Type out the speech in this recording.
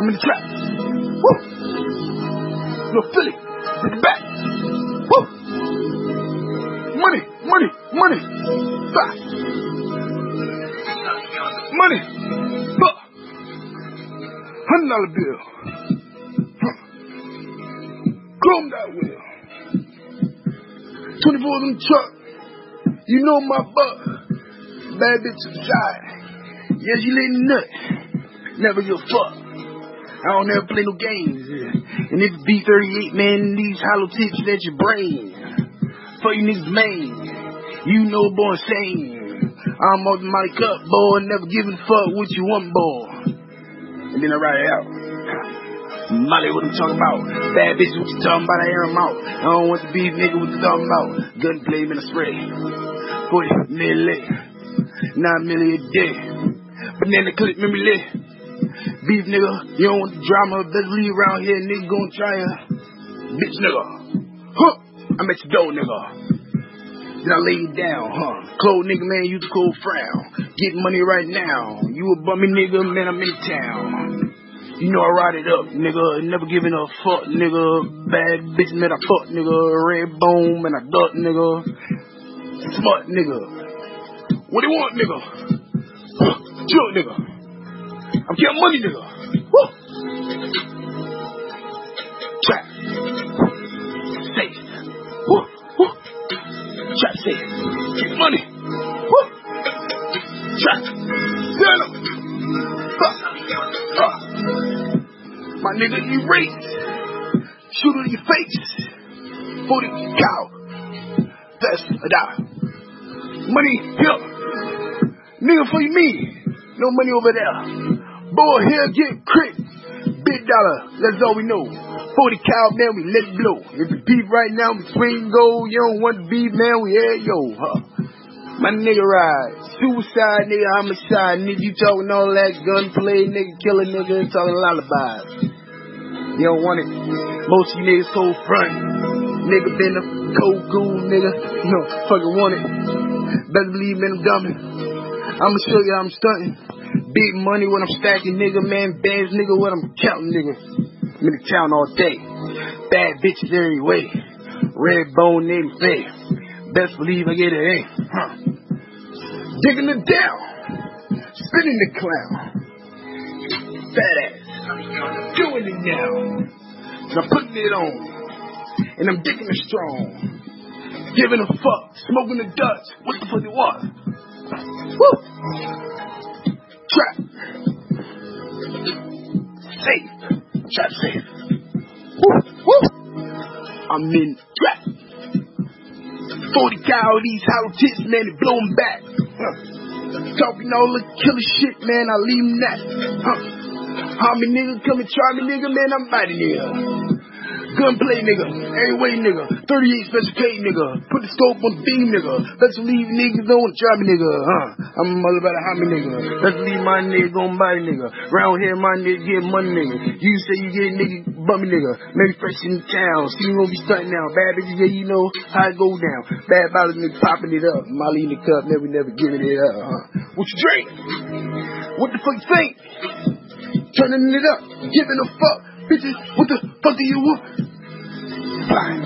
I'm in the trap. Woo! No Philly, bring back. Woo! Money, money, money. Back. Money. Fuck. Hundred dollar bill. Huh. Chrome that wheel. 24 in the truck. You know my butt. Bad bitch to the side. Yeah, she letting nut. Never give a fuck. I don't ever play no games. And if B38, man, these hollow tips at your brain. For you niggas, man. You know, boy, insane. I'm on my cup, boy, never giving a fuck what you want, boy. And then I write it out. Molly, what I'm talking about? Bad bitch, what you talking about? I air 'em out. I don't want the beef, nigga, what you talking about? Gunplay, man, I spray. 40 million, 9 million a day. Banana clip, memory lit. Beef nigga, you don't want drama, better leave around here, nigga gonna try ya. Bitch nigga. Huh, I'm your door, nigga. Then I lay you down, huh? Cold nigga, man, you the cold frown. Get money right now. You a bummy nigga, man, I'm in town. You know I ride it up, nigga. Never giving a fuck, nigga. Bad bitch, man, I fuck, nigga. Red bone, man, I duck, nigga. Smart, nigga. What do you want, nigga? Chill, nigga. I'm getting money, nigga. Woo! Trap. Safe. Woo, woo. Trap safe. Get money. Woo! Trap. Stand up. Huh. Huh. My nigga, you race. Shoot it in your face. 40 cal. That's a die. Money here. Nigga for me. No money over there. Boy here get crit. Big dollar. That's all we know. 40 cal, man, we let it blow. If you beef right now, we swing go. You don't want the beef, man, we here, yo. Huh. My nigga ride. Suicide, nigga, homicide. Nigga, you talking all that gunplay, nigga, killing nigga, talking lullabies. You don't want it. Most of you niggas cold front. Nigga been a cold cool nigga. You don't fucking want it. Better believe me, I'm dumbing. I'ma show you I'm stunting. Big money when I'm stacking, nigga, man. Bands, nigga, when I'm counting, nigga. I'm in the town all day. Bad bitches every way. Red bone named Faye. Best believe I get it, eh? Huh. Digging it down. Spinning the clown. Fat ass. Doing it now. And I'm putting it on. And I'm digging it strong. Giving a fuck. Smoking the Dutch. What the fuck you want? Woo! Safe. Woo! Woo! I'm in trap. 40 cal, these hollow tips, man, they blow 'em back. Huh. Talking all the killer shit, man, I leave 'em that. Huh. How me nigga come and try me, nigga, man, I'm nigga. Gunplay nigga, every way nigga, 38 special K nigga, put the scope on the beam nigga, let's leave niggas don't try me nigga, huh? I'm all about a homie nigga, let's leave my nigga on body nigga, round here my nigga get money nigga, you say you get nigga bummy nigga, maybe fresh in town, see you gonna be stunting now, bad bitches, yeah you know how it go down, bad bottles nigga popping it up, Molly in the cup, never never giving it up, huh? What you drink? What the fuck you think? Turning it up, giving a fuck, bitches, what the fuck do you want? Bye.